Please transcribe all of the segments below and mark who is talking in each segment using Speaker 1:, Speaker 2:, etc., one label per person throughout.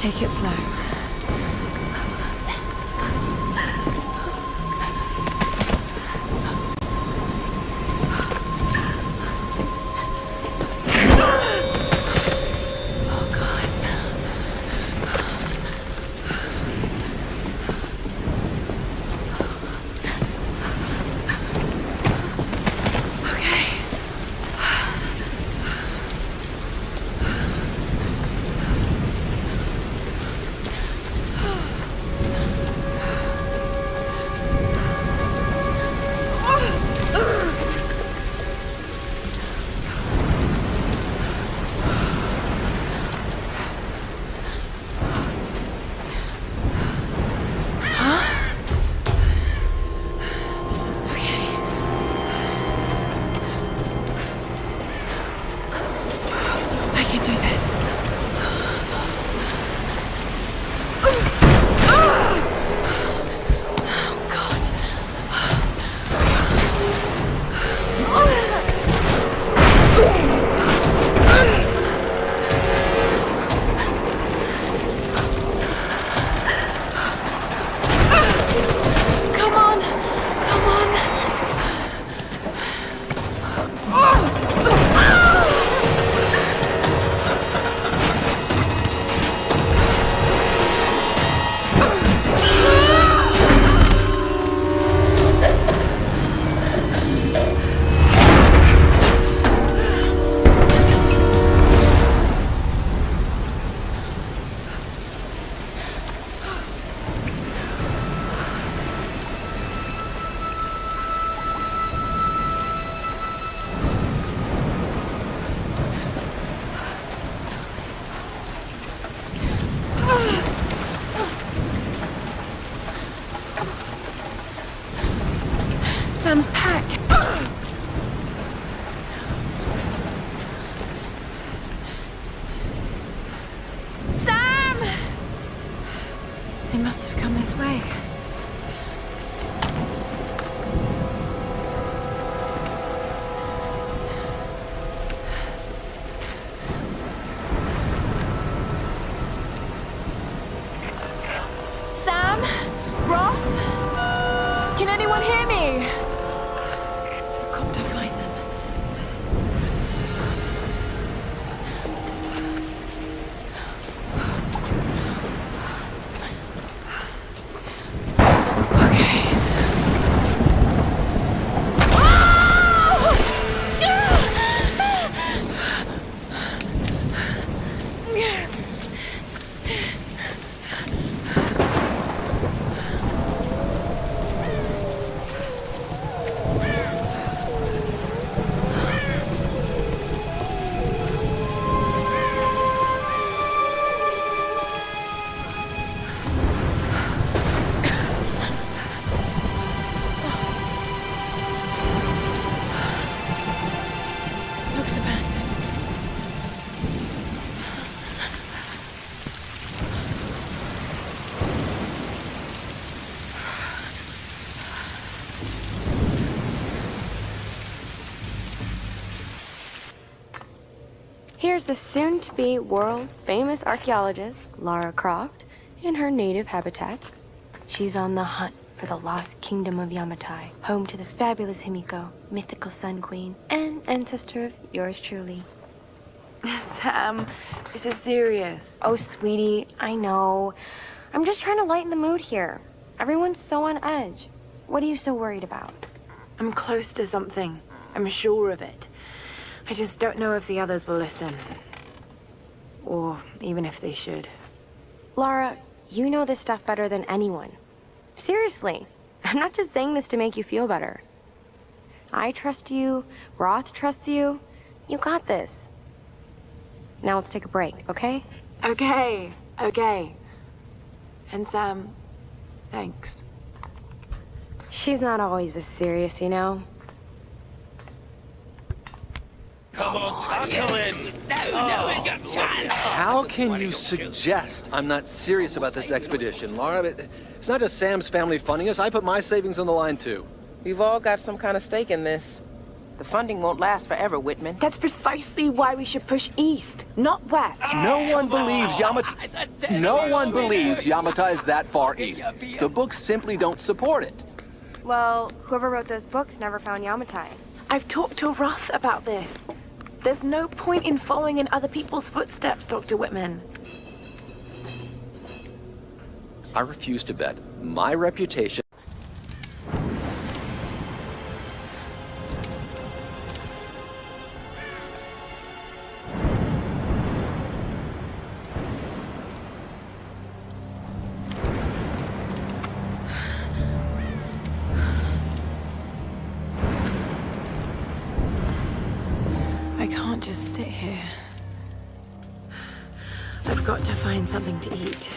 Speaker 1: Take it slow. Come this way.
Speaker 2: Here's the soon-to-be world-famous archaeologist, Lara Croft, in her native habitat. She's on the hunt for the lost kingdom of Yamatai, home to the fabulous Himiko, mythical Sun Queen, and ancestor of yours truly.
Speaker 1: Sam, this is serious.
Speaker 2: Oh, sweetie, I know. I'm just trying to lighten the mood here. Everyone's so on edge. What are you so worried about?
Speaker 1: I'm close to something. I'm sure of it. I just don't know if the others will listen. Or even if they should.
Speaker 2: Lara, you know this stuff better than anyone. Seriously, I'm not just saying this to make you feel better. I trust you, Roth trusts you. You got this. Now let's take a break, okay?
Speaker 1: Okay, okay. And Sam, thanks.
Speaker 2: She's not always this serious, you know?
Speaker 3: Come on, tackle in!
Speaker 4: How can you suggest I'm not serious about this expedition, Lara? It's not just Sam's family funding us. I put my savings on the line, too.
Speaker 5: We've all got some kind of stake in this. The funding won't last forever, Whitman.
Speaker 1: That's precisely why we should push east, not west.
Speaker 4: No one believes Yamata... No one believes Yamatai is that far east. The books simply don't support it.
Speaker 2: Well, whoever wrote those books never found Yamatai.
Speaker 1: I've talked to Roth about this. There's no point in following in other people's footsteps, Dr. Whitman.
Speaker 4: I refuse to bet. My reputation...
Speaker 1: can't just sit here. I've got to find something to eat.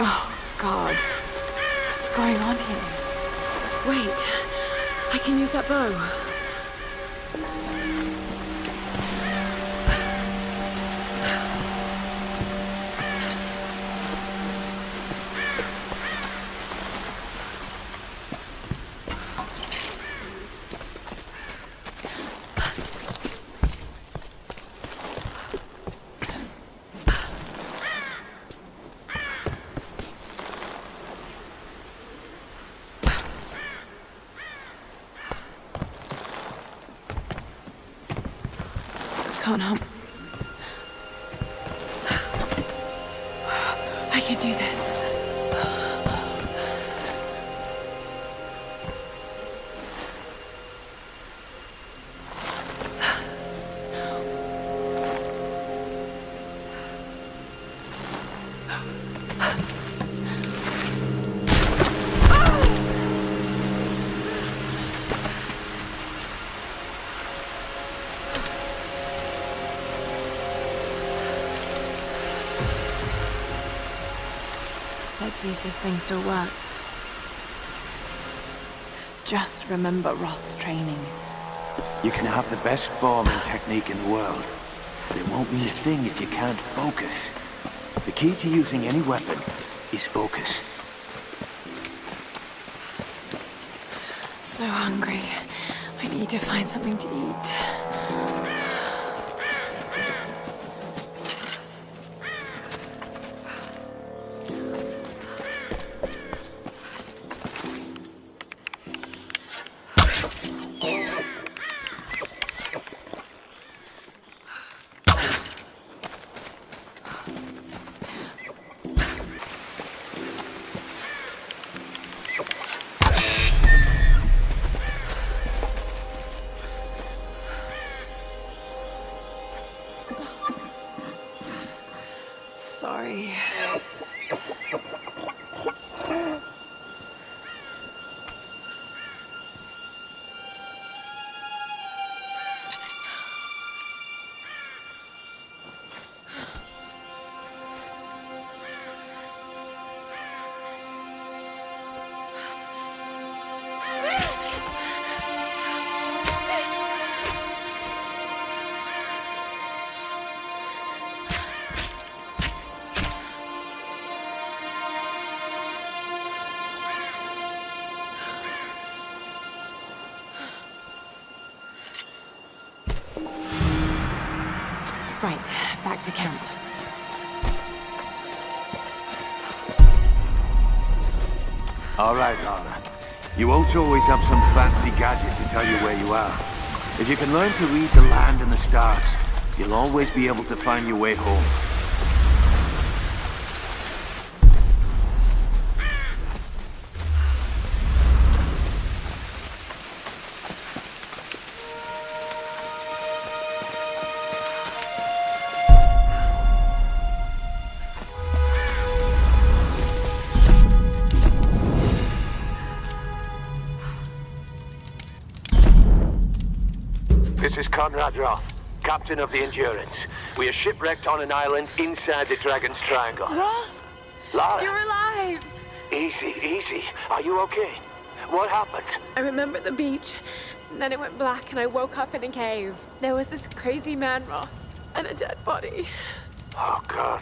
Speaker 1: Oh, God. What's going on here? Wait. I can use that bow. Can't help. If this thing still works. Just remember Roth's training.
Speaker 6: You can have the best form and technique in the world, but it won't mean a thing if you can't focus. The key to using any weapon is focus.
Speaker 1: So hungry. I need to find something to eat. To camp.
Speaker 6: All right, Lara. You won't always have some fancy gadget to tell you where you are. If you can learn to read the land and the stars, you'll always be able to find your way home.
Speaker 3: This is Conrad Roth, captain of the Endurance. We are shipwrecked on an island inside the Dragon's Triangle.
Speaker 1: Roth!
Speaker 3: Lara,
Speaker 1: You're alive!
Speaker 3: easy, easy. Are you okay? What happened?
Speaker 1: I remember the beach. and Then it went black and I woke up in a cave. There was this crazy man, Roth. And a dead body.
Speaker 3: Oh, God.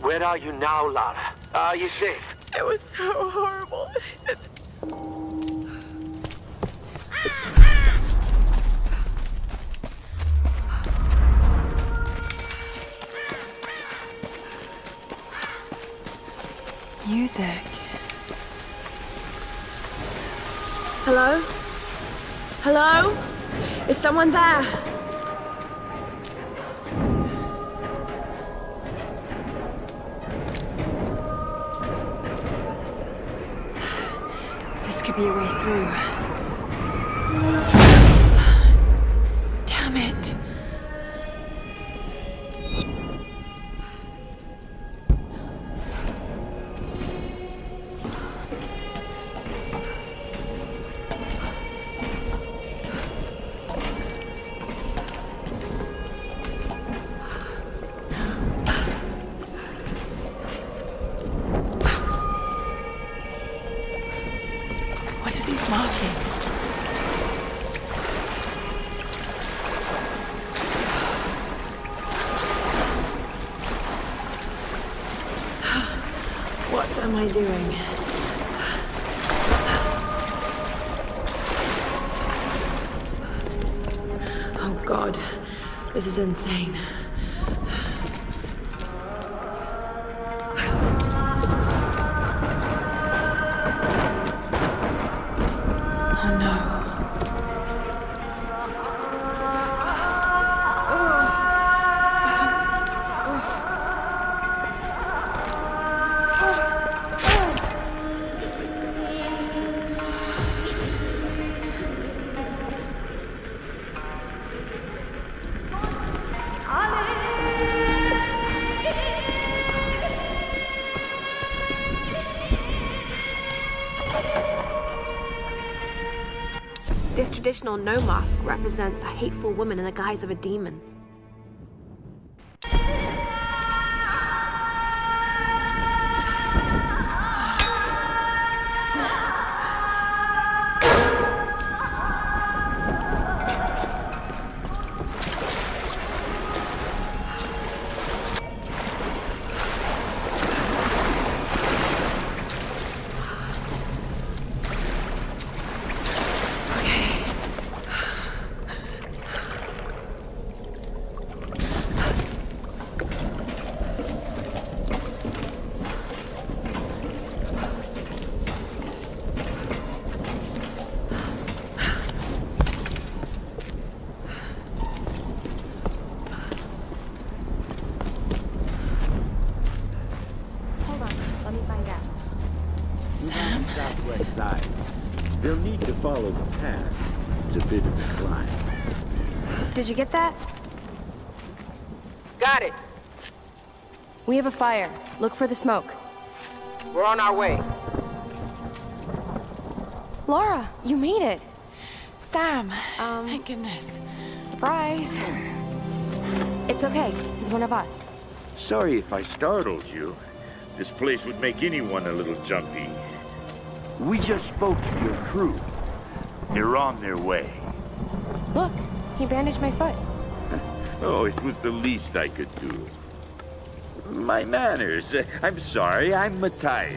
Speaker 3: Where are you now, Lara? Are you safe?
Speaker 1: It was so horrible. It's
Speaker 2: Hello? Hello? Is someone there?
Speaker 1: This could be a way through. Markings? What am I doing? Oh god, this is insane.
Speaker 2: Traditional Noh mask represents a hateful woman in the guise of a demon.
Speaker 7: Follow the path. It's a bit of a climb.
Speaker 2: Did you get that?
Speaker 5: Got it.
Speaker 2: We have a fire. Look for the smoke.
Speaker 5: We're on our way.
Speaker 2: Lara, you made it.
Speaker 1: Sam!
Speaker 2: Um,
Speaker 1: Thank goodness.
Speaker 2: Surprise. It's okay. He's one of us.
Speaker 7: Sorry if I startled you. This place would make anyone a little jumpy. We just spoke to your crew. They're on their way.
Speaker 2: Look, he bandaged my foot.
Speaker 7: Oh, it was the least I could do. My manners. I'm sorry, I'm Mathias.